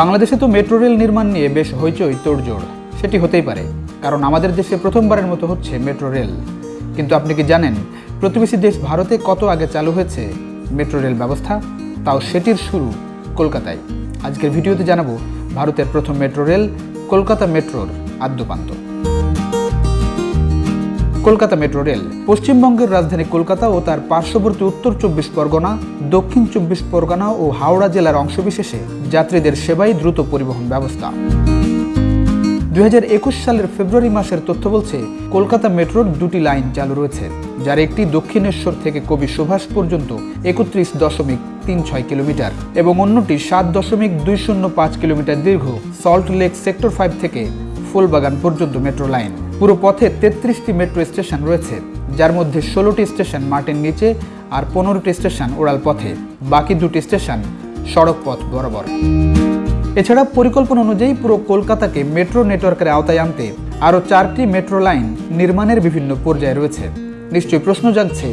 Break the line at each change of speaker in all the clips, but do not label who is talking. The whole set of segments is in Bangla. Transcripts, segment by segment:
বাংলাদেশে তো মেট্রো রেল নির্মাণ নিয়ে বেশ হইচই তোড়জোড়। সেটি হতেই পারে, কারণ আমাদের দেশে প্রথমবারের মতো হচ্ছে মেট্রো রেল। কিন্তু আপনি কি জানেন, প্রতিবেশী দেশ ভারতে কত আগে চালু হয়েছে মেট্রো রেল ব্যবস্থা? তাও সেটির শুরু কলকাতায়। আজকের ভিডিওতে জানাব ভারতের প্রথম মেট্রো রেল, কলকাতা মেট্রোর আদ্যপান্ত। কলকাতা মেট্রো রেল, পশ্চিমবঙ্গের রাজধানী কলকাতা ও তার পার্শ্ববর্তী উত্তর চব্বিশ পরগনা, দক্ষিণ চব্বিশ পরগনা ও হাওড়া জেলার অংশবিশেষে যাত্রীদের সেবাই দ্রুত পরিবহন ব্যবস্থা। দু হাজার একুশ সালের ফেব্রুয়ারি মাসের তথ্য বলছে, কলকাতা মেট্রোর দুটি লাইন চালু রয়েছে, যার একটি দক্ষিণেশ্বর থেকে কবি সুভাষ পর্যন্ত একত্রিশ দশমিক তিন ছয় কিলোমিটার এবং অন্যটি সাত দশমিক দুই শূন্য পাঁচ কিলোমিটার দীর্ঘ সল্ট লেক সেক্টর ফাইভ থেকে ফুলবাগান পর্যন্ত মেট্রো লাইন। পুরো পথে তেত্রিশটি মেট্রো স্টেশন রয়েছে, যার মধ্যে ষোলোটি স্টেশন মাটির নিচে আর পনেরোটি স্টেশন ওড়াল পথে। বাকি দুটি স্টেশন সড়ক পথ বরাবর। এছাড়া পরিকল্পনা অনুযায়ী পুরো কলকাতাকে মেট্রো নেটওয়ার্কের আওতায় আনতে আরও চারটি মেট্রো লাইন নির্মাণের বিভিন্ন পর্যায়ে রয়েছে। নিশ্চয়ই প্রশ্ন জাগছে,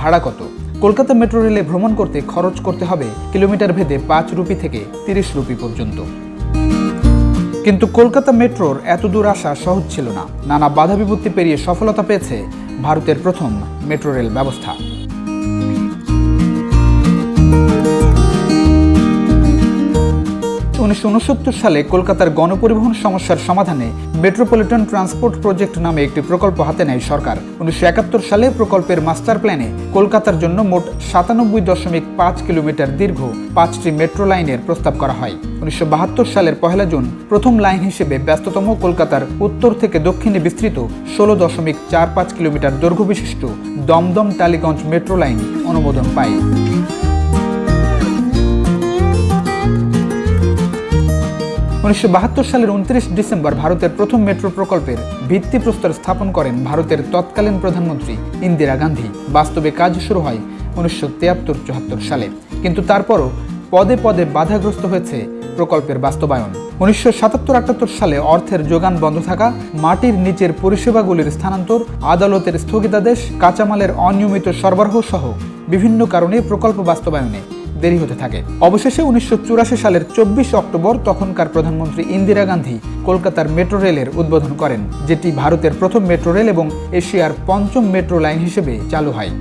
ভাড়া কত? কলকাতা মেট্রো রেলে ভ্রমণ করতে খরচ করতে হবে কিলোমিটার ভেদে পাঁচ রুপি থেকে তিরিশ রুপি পর্যন্ত। কিন্তু কলকাতা মেট্রোর এত দূর আসা সহজ ছিল না। নানা বাধা বিপত্তি পেরিয়ে সফলতা পেয়েছে ভারতের প্রথম মেট্রো রেল ব্যবস্থা। উনিশশো উনসত্তর সালে কলকাতার গণপরিবহন সমস্যার সমাধানে মেট্রোপলিটন ট্রান্সপোর্ট প্রজেক্ট নামে একটি প্রকল্প হাতে নেয় সরকার। উনিশশো একাত্তর সালে প্রকল্পের মাস্টার প্ল্যানে কলকাতার জন্য মোট সাতানব্বই দশমিক পাঁচ কিলোমিটার দীর্ঘ পাঁচটি মেট্রো লাইনের প্রস্তাব করা হয়। উনিশশো বাহাত্তর সালের পহেলা জুন প্রথম লাইন হিসেবে ব্যস্ততম কলকাতার উত্তর থেকে দক্ষিণে বিস্তৃত ষোলো দশমিক চার পাঁচ কিলোমিটার দৈর্ঘ্য বিশিষ্ট দমদম টালিগঞ্জ মেট্রো লাইন অনুমোদন পায়। উনিশশো বাহাত্তর সালের উনত্রিশ ডিসেম্বর ভারতের প্রথম মেট্রো প্রকল্পের ভিত্তিপ্রস্তর স্থাপন করেন ভারতের তৎকালীন প্রধানমন্ত্রী ইন্দিরা গান্ধী। বাস্তবে কাজ শুরু হয় উনিশশো তিয়াত্তর চুয়াত্তর সালে। কিন্তু তারপরও পদে পদে বাধাগ্রস্ত হয়েছে প্রকল্পের বাস্তবায়ন। উনিশশো সাতাত্তর আটাত্তর সালে অর্থের যোগান বন্ধ থাকা, মাটির নিচের পরিষেবাগুলির স্থানান্তর, আদালতের স্থগিতাদেশ, কাঁচামালের অনিয়মিত সরবরাহ সহ বিভিন্ন কারণে প্রকল্প বাস্তবায়নে দেরি হতে থাকে। অবশেষে উনিশশো চুরাশি সালের চব্বিশ অক্টোবর তখনকার প্রধানমন্ত্রী ইন্দিরা গান্ধী কলকাতার মেট্রো রেলের উদ্বোধন করেন, যেটি ভারতের প্রথম মেট্রো রেল এবং এশিয়ার পঞ্চম মেট্রো লাইন হিসেবে চালু হয়।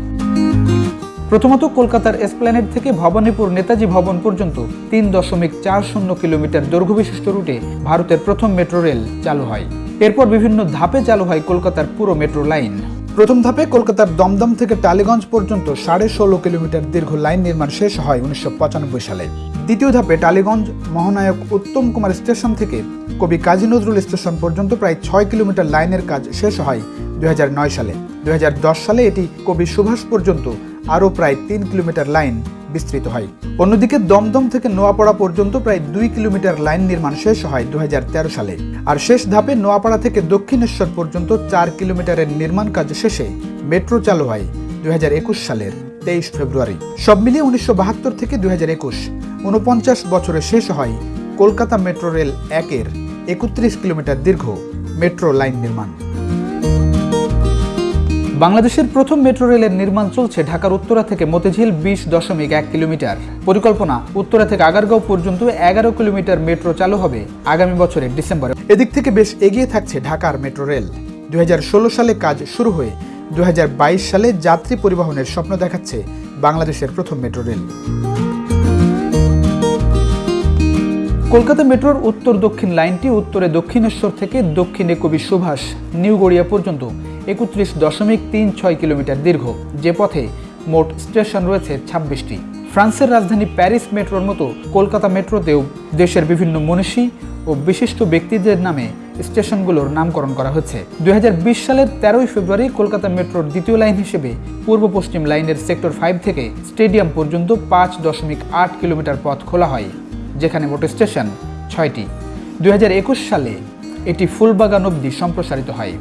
প্রথমত কলকাতার এসপ্ল্যানেড থেকে ভবানীপুর নেতাজি ভবন পর্যন্ত তিন দশমিক চার শূন্য কিলোমিটার দৈর্ঘ্য বিশিষ্ট রুটে ভারতের প্রথম মেট্রো রেল চালু হয়। এরপর বিভিন্ন ধাপে চালু হয় কলকাতার পুরো মেট্রো লাইন। প্রথম ধাপে কলকাতার দমদম থেকে টালিগঞ্জ পর্যন্ত সাড়ে ষোলো কিলোমিটার দীর্ঘ লাইন নির্মাণ শেষ হয় উনিশশো পঁচানব্বই সালে। দ্বিতীয় ধাপে টালিগঞ্জ মহানায়ক উত্তম কুমার স্টেশন থেকে কবি কাজী নজরুল স্টেশন পর্যন্ত প্রায় ছয় কিলোমিটার লাইনের কাজ শেষ হয় দুই হাজার নয় সালে। দুই হাজার দশ সালে এটি কবি সুভাষ পর্যন্ত আরও প্রায় তিন কিলোমিটার লাইন বিস্তৃত হয়। অন্যদিকে দমদম থেকে নোয়াপাড়া পর্যন্ত প্রায় দুই কিলোমিটার লাইন নির্মাণ শেষ হয় দুহাজার তেরো সালে। আর শেষ ধাপে নোয়াপাড়া থেকে দক্ষিণেশ্বর পর্যন্ত চার কিলোমিটারের নির্মাণ কাজ শেষে মেট্রো চালু হয় দুই হাজার একুশ সালের তেইশ ফেব্রুয়ারি। সব মিলিয়ে উনিশশো বাহাত্তর থেকে দুই উনপঞ্চাশ বছরে শেষ হয় কলকাতা মেট্রো রেল একের একত্রিশ কিলোমিটার দীর্ঘ মেট্রো লাইন নির্মাণ। বাংলাদেশের প্রথম মেট্রো রেলের নির্মাণ চলছে ঢাকার উত্তরা থেকে মতিঝিল বিশ দশমিক এক কিলোমিটার। পরিকল্পনা, উত্তরা থেকে আগারগাঁও পর্যন্ত এগারো কিলোমিটার মেট্রো চালু হবে আগামী বছরের ডিসেম্বরে। এদিক থেকে বেশ এগিয়ে থাকছে ঢাকার মেট্রো রেল। দুই সালে কাজ শুরু হয়ে দুহাজার বাইশ সালে যাত্রী পরিবহনের স্বপ্ন দেখাচ্ছে বাংলাদেশের প্রথম মেট্রো রেল। কলকাতা মেট্রোর উত্তর দক্ষিণ লাইনটি উত্তরে দক্ষিণেশ্বর থেকে দক্ষিণে কবি সুভাষ, নিউ গড়িয়া পর্যন্ত। একত্রিশ দশমিক তিন ছয় কিলোমিটার দীর্ঘ, যে পথে মোট স্টেশন রয়েছে ছাব্বিশটি। ফ্রান্সের রাজধানী প্যারিস মেট্রোর মতো কলকাতা মেট্রোতেও দেশের বিভিন্ন মনীষী ও বিশিষ্ট ব্যক্তিদের নামে স্টেশনগুলোর নামকরণ করা হচ্ছে। দুই হাজার বিশ সালের তেরোই ফেব্রুয়ারি কলকাতা মেট্রোর দ্বিতীয় লাইন হিসেবে পূর্ব পশ্চিম লাইনের সেক্টর ফাইভ থেকে স্টেডিয়াম পর্যন্ত পাঁচ দশমিক আট কিলোমিটার পথ খোলা হয়, যেখানে মোট স্টেশন ছয়টি। দুই হাজার একুশ সালে এটি ফুলবাগান অবধি সম্প্রসারিত হয়।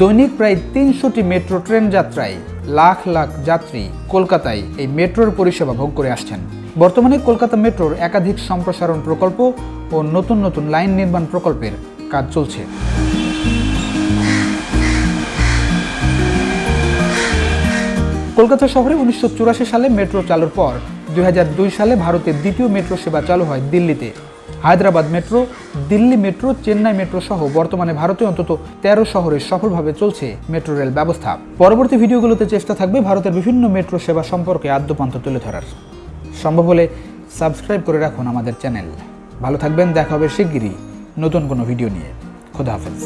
দৈনিক প্রায় তিনশোটি মেট্রো ট্রেন যাত্রায় লাখ লাখ যাত্রী কলকাতায় এই মেট্রোর পরিষেবা ভোগ করে আসছেন। বর্তমানে কলকাতা মেট্রোর একাধিক সম্প্রসারণ প্রকল্প ও নতুন নতুন লাইন নির্মাণ প্রকল্পের কাজ চলছে। কলকাতা শহরে উনিশশো চুরাশি সালে মেট্রো চালুর পর দুই হাজার দুই সালে ভারতের দ্বিতীয় মেট্রো সেবা চালু হয় দিল্লিতে। Hyderabad metro, Delhi metro, Chennai metro সহ বর্তমানে ভারতে অন্তত তেরো শহরে সফলভাবে চলছে মেট্রো রেল ব্যবস্থা। পরবর্তী ভিডিওগুলোতে চেষ্টা থাকবে ভারতের বিভিন্ন মেট্রো সেবা সম্পর্কে আদ্যপান্ত তুলে ধরার। সম্ভব হলে সাবস্ক্রাইব করে রাখুন আমাদের চ্যানেল। ভালো থাকবেন, দেখা হবে শিগগিরই নতুন কোনো ভিডিও নিয়ে। খোদা হাফেজ।